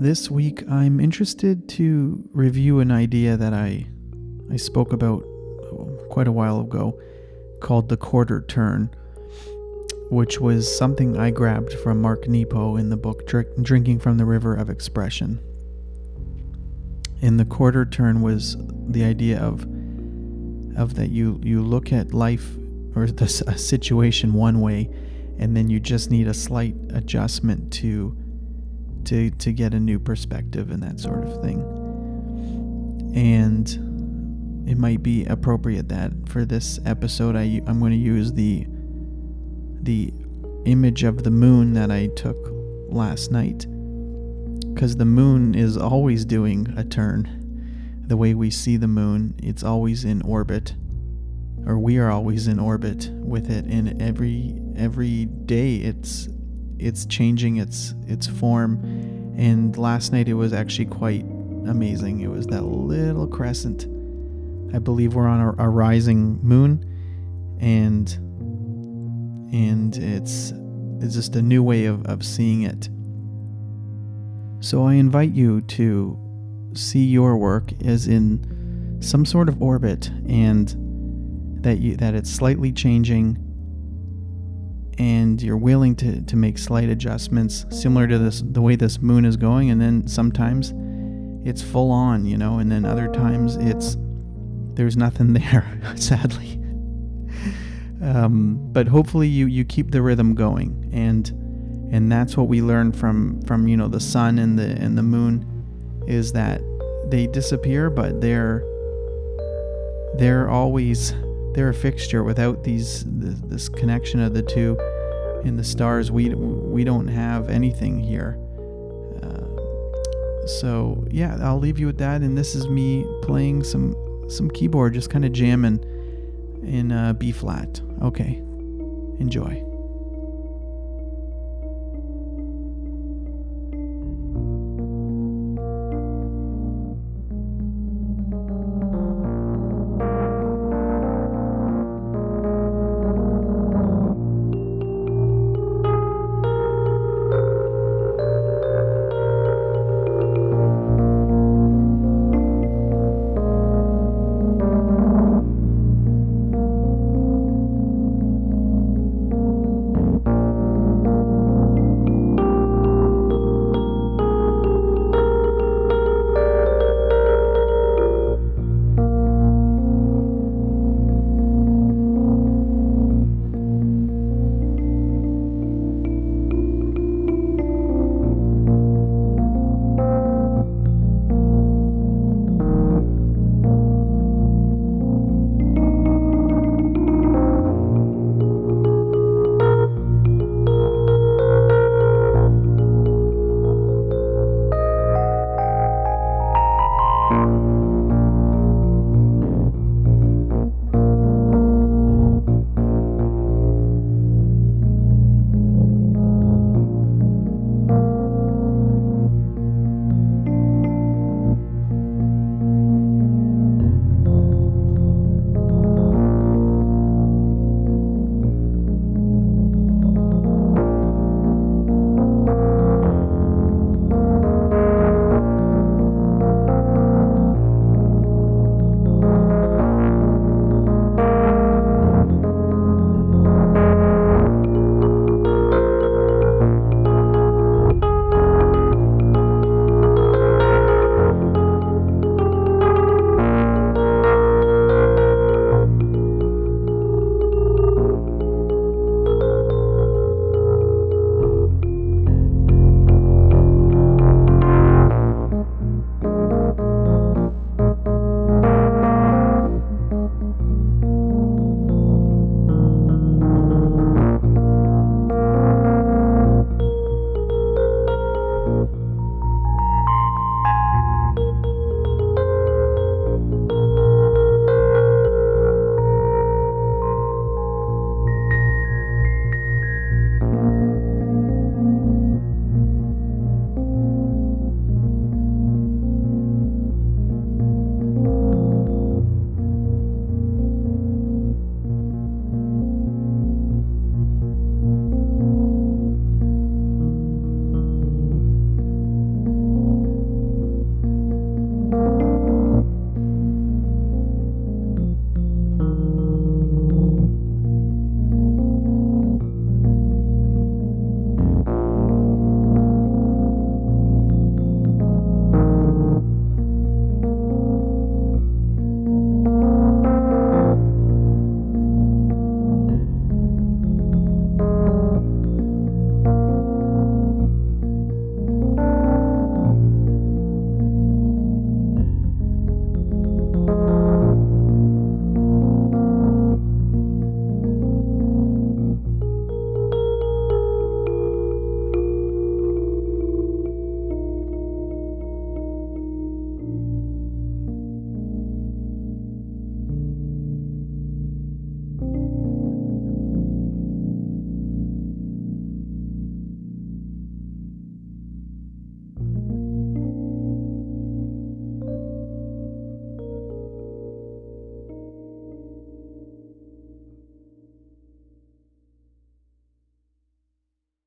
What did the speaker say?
This week, I'm interested to review an idea that I, I spoke about oh, quite a while ago called the quarter turn, which was something I grabbed from Mark Nepo in the book Drinking from the River of Expression. And the quarter turn was the idea of of that you you look at life or the a situation one way and then you just need a slight adjustment to to to get a new perspective and that sort of thing. And it might be appropriate that for this episode I I'm going to use the the image of the moon that I took last night cuz the moon is always doing a turn. The way we see the moon, it's always in orbit or we are always in orbit with it and every every day it's it's changing its its form. And last night it was actually quite amazing. It was that little crescent. I believe we're on a, a rising moon, and and it's it's just a new way of, of seeing it. So I invite you to see your work as in some sort of orbit and that you that it's slightly changing and you're willing to, to make slight adjustments similar to this the way this moon is going. And then sometimes it's full on you know and then other times it's there's nothing there sadly. Um, but hopefully you you keep the rhythm going. And and that's what we learn from from you know the sun and the and the moon is that they disappear but they're they're always they're a fixture. Without these this, connection of the two in the stars, we we don't have anything here. Uh, so yeah, I'll leave you with that. And this is me playing some some keyboard, just kind of jamming in uh, B flat. Okay, enjoy.